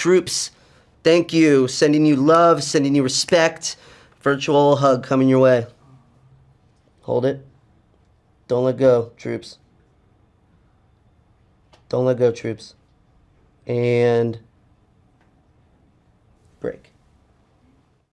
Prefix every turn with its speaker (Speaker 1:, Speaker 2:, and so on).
Speaker 1: Troops, thank you. Sending you love, sending you respect. Virtual hug coming your way. Hold it. Don't let go, troops. Don't let go, troops. And break.